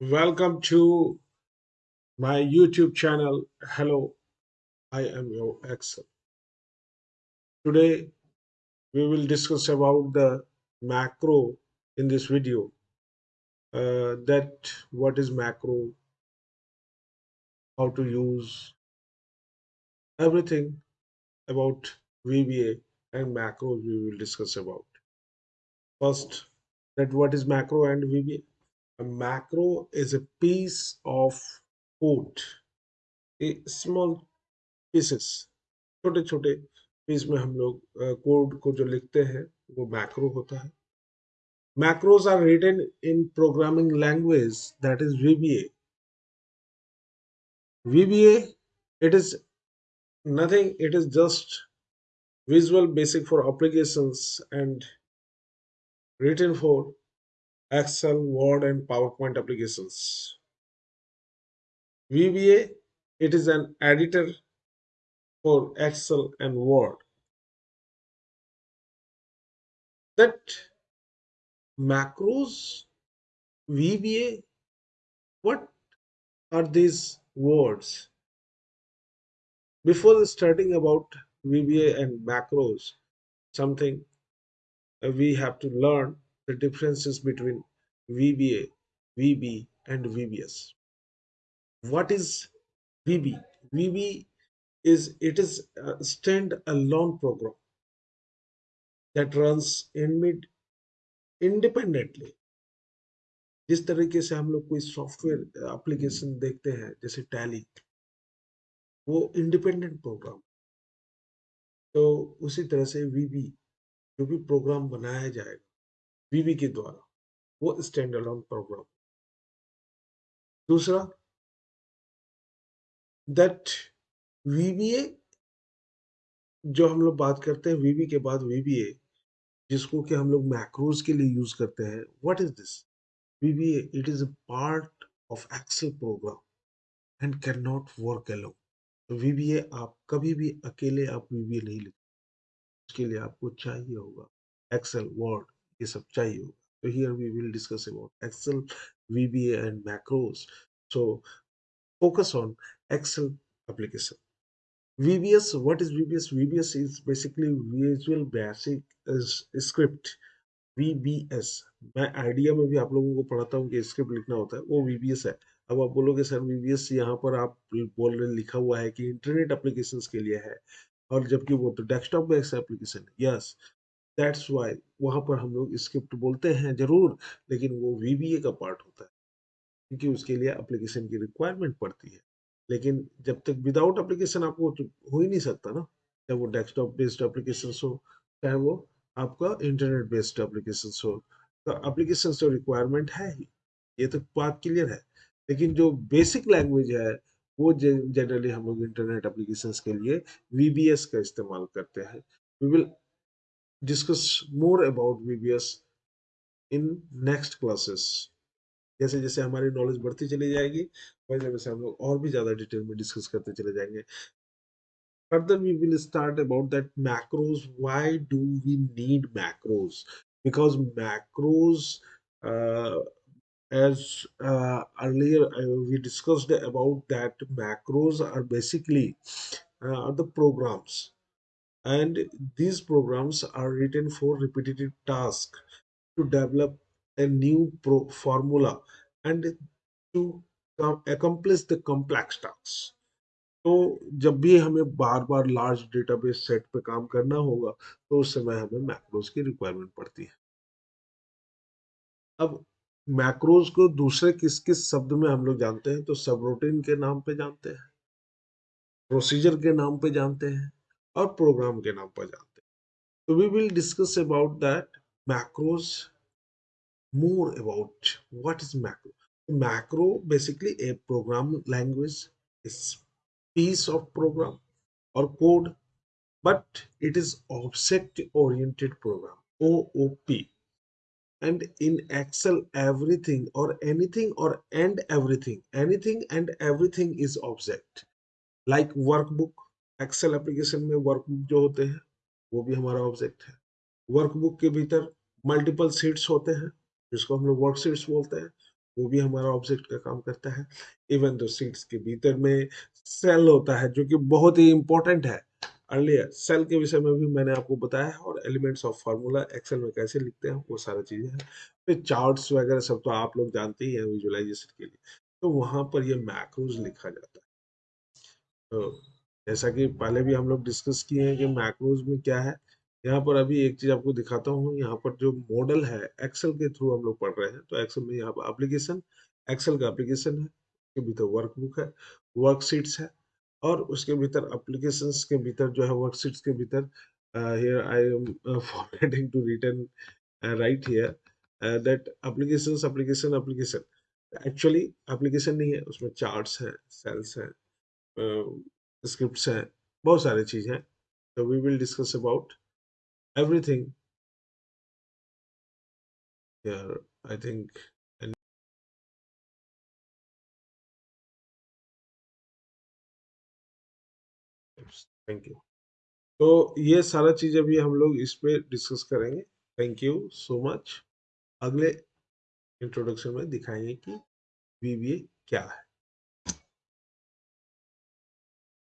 Welcome to my YouTube channel. Hello, I am your Excel. Today we will discuss about the macro in this video. Uh, that what is macro, how to use everything about VBA and macros we will discuss about. First, that what is macro and VBA. A macro is a piece of code, a small pieces छोटे छोटे piece में हम लोग code को जो लिखते हैं वो मैक्रो होता है macros are written in programming language that is VBA. VBA, it is nothing, it is just Visual Basic for applications and written for Excel, Word, and PowerPoint applications. VBA, it is an editor for Excel and Word. That macros, VBA, what are these words? Before starting about VBA and macros, something we have to learn the differences between VBA, VB, and VBS. What is VB? VB is it is a stand-alone program that runs in mid independently. जिस तरीके से हम लोग कोई software application देखते हैं जैसे tally वो इंडिपेंडेंट प्रोग्राम तो उसी तरह से वीबी जो भी प्रोग्राम बनाया जाएगा वीबी के द्वारा, वो स्टैंड अलोन प्रोग्राम दूसरा दैट वीबीए जो हम लोग बात करते हैं वीबी के बाद वीबीए जिसको कि हम लोग मैक्रोज के लिए यूज़ करते हैं what is this VBA it is a part of Excel program and can not work alone तो वीबीए आप कभी भी अकेले आप वीबीए नहीं लिख उसके लिए आपको चाहिए होगा एक्सेल वर्ड ये सब चाहिए तो here we will discuss about Excel VBA and macros. So focus on Excel application. VBS, what is VBS? VBS is basically Visual Basic Script. VBS. मैं आइडिया में भी आप लोगों को पढ़ाता हूँ कि स्क्रिप्ट लिखना होता है वो VBS है अब आप बोलोगे सर VBS यहाँ पर आप बोल रहे लिखा हुआ है कि इंटरनेट एप्लीकेशंस के लिए है और जबकि वो तो desktop based application yes that's why वहाँ पर हम लोग स्क्रिप्ट बोलते हैं ज़रूर, लेकिन वो वीबीए का पार्ट होता है। क्योंकि उसके लिए एप्लीकेशन की रिक्वायरमेंट पड़ती है। लेकिन जब तक विदाउट एप्लीकेशन आपको तो हो ही नहीं सकता ना। चाहे वो डेस्कटॉप बेस्ड एप्लीकेशन हो, चाहे वो आपका इंटरनेट बेस्ड एप्लीकेशन हो तो एप्लीकेशन तो रिक्वायरमेंट है ही। ये तो बात क्लियर है। लेकिन जो बेसिक लैंग्वेज है, वो जनरली हम लोग इंटरनेट एप्लीकेशन के लिए VBS का इस्तेमाल करते हैं। We will discuss more about VBS in next classes. जैसे जैसे हमारी नॉलेज बढ़ती चली जाएगी, वैसे वैसे हम लोग और भी ज़्यादा डिटेल में डिस्कस करते चले जाएँगे। Further we will start about that macros why do we need macros because macros as earlier we discussed about that macros are basically the programs and these programs are written for repetitive tasks to develop a new formula and to accomplish the complex tasks. तो जब भी हमें बार बार large database set पे काम करना होगा तो उस समय हमें मैक्रोज की रिक्वायरमेंट पड़ती है। अब मैक्रोज को दूसरे किस किस शब्द में हम लोग जानते हैं? तो सब रूटीन के नाम पे जानते हैं प्रोसीजर के नाम पे जानते हैं। और प्रोग्राम के नाम पर जानते हैं तो we will discuss about that macros more about what is macro macro basically a program language is piece of program और code but it is object oriented program O O P and in excel everything or anything or and everything anything and everything is object like workbook excel application में workbook जो होते हैं, वो भी हमारा object है। Workbook के भीतर मल्टीपल सीट्स होते हैं, जिसको हम लोग वर्क सीट्स बोलते हैं, वो भी हमारा ऑब्जेक्ट का काम करता है। इवन दो सीट्स के भीतर में सेल होता है, जो कि बहुत ही इंपॉर्टेंट है। अर्लियर सेल के विषय में भी मैंने आपको बताया है, और एलिमेंट्स ऑफ़ फार्मूला एक्सेल में कैसे लिखते हैं, वो सारा चीज़ें हैं। फिर चार्ट्स वगैरह सब तो आप लोग जानते ही हैं विजुअलाइजेशन के लिए। तो वहाँ पर ये मैक्रोज लिखा जाता है। तो जैसा कि पहले भी हम लोग डिस्कस किए हैं कि मैक्रोज में क्या है। यहाँ पर अभी एक चीज़ आपको दिखाता हूँ, यहाँ पर जो मॉडल है एक्सेल के थ्रू हम लोग पढ़ रहे हैं। तो एक्सेल में यहाँ पर एप्लीकेशन एक्सेल का एप्लीकेशन है, उसके भीतर वर्कबुक है वर्कशीट्स है और उसके भीतर एप्लीकेशंस के भीतर जो है वर्कशीट्स के भीतर here I am forgetting to return right here that applications application application actually application नहीं है, उसमें चार्ट्स हैं सेल्स हैं स्क्रिप्ट्स हैं बहुत सारी चीज़ हैं तो we will discuss about everything think, and thank you तो ये सारा चीज़ अभी हम लोग इस पे डिस्कस करेंगे. थैंक यू सो मच अगले इंट्रोडक्शन में दिखाएँगे कि बीबीए क्या है।